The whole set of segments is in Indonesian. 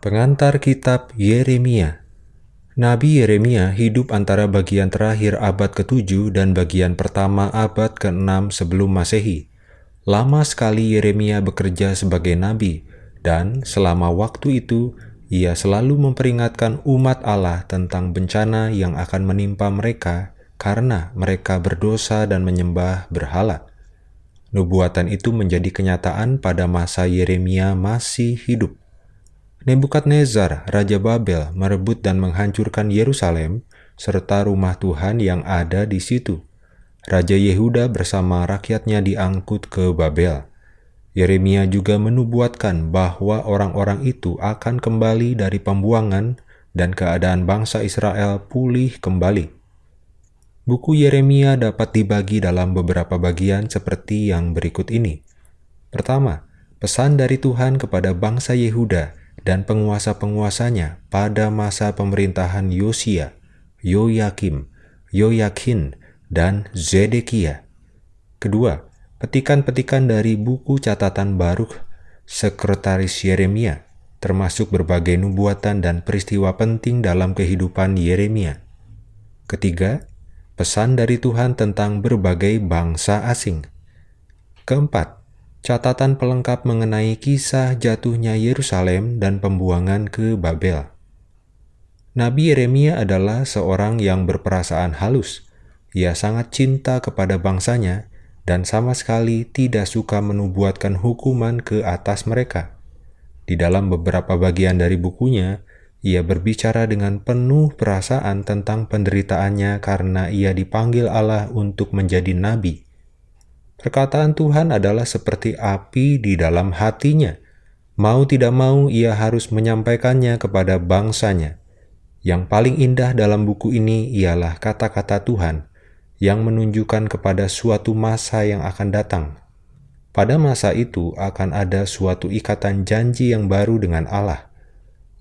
Pengantar Kitab Yeremia Nabi Yeremia hidup antara bagian terakhir abad ke-7 dan bagian pertama abad ke-6 sebelum Masehi. Lama sekali Yeremia bekerja sebagai nabi, dan selama waktu itu ia selalu memperingatkan umat Allah tentang bencana yang akan menimpa mereka karena mereka berdosa dan menyembah berhala. Nubuatan itu menjadi kenyataan pada masa Yeremia masih hidup. Nebukadnezar, Raja Babel, merebut dan menghancurkan Yerusalem serta rumah Tuhan yang ada di situ. Raja Yehuda bersama rakyatnya diangkut ke Babel. Yeremia juga menubuatkan bahwa orang-orang itu akan kembali dari pembuangan dan keadaan bangsa Israel pulih kembali. Buku Yeremia dapat dibagi dalam beberapa bagian seperti yang berikut ini. Pertama, pesan dari Tuhan kepada bangsa Yehuda dan penguasa-penguasanya pada masa pemerintahan Yosia, Yoyakim, Yoyakin, dan Zedekia. Kedua, petikan-petikan dari buku catatan Baruk, Sekretaris Yeremia, termasuk berbagai nubuatan dan peristiwa penting dalam kehidupan Yeremia. Ketiga, pesan dari Tuhan tentang berbagai bangsa asing. Keempat, catatan pelengkap mengenai kisah jatuhnya Yerusalem dan pembuangan ke Babel. Nabi Yeremia adalah seorang yang berperasaan halus. Ia sangat cinta kepada bangsanya dan sama sekali tidak suka menubuatkan hukuman ke atas mereka. Di dalam beberapa bagian dari bukunya, ia berbicara dengan penuh perasaan tentang penderitaannya karena ia dipanggil Allah untuk menjadi nabi Perkataan Tuhan adalah seperti api di dalam hatinya. Mau tidak mau ia harus menyampaikannya kepada bangsanya. Yang paling indah dalam buku ini ialah kata-kata Tuhan yang menunjukkan kepada suatu masa yang akan datang. Pada masa itu akan ada suatu ikatan janji yang baru dengan Allah.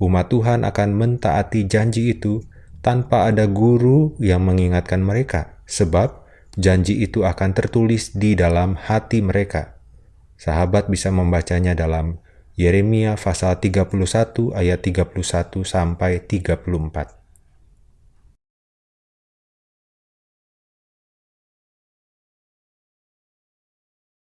Umat Tuhan akan mentaati janji itu tanpa ada guru yang mengingatkan mereka, sebab janji itu akan tertulis di dalam hati mereka. Sahabat bisa membacanya dalam Yeremia pasal 31 ayat 31 sampai 34.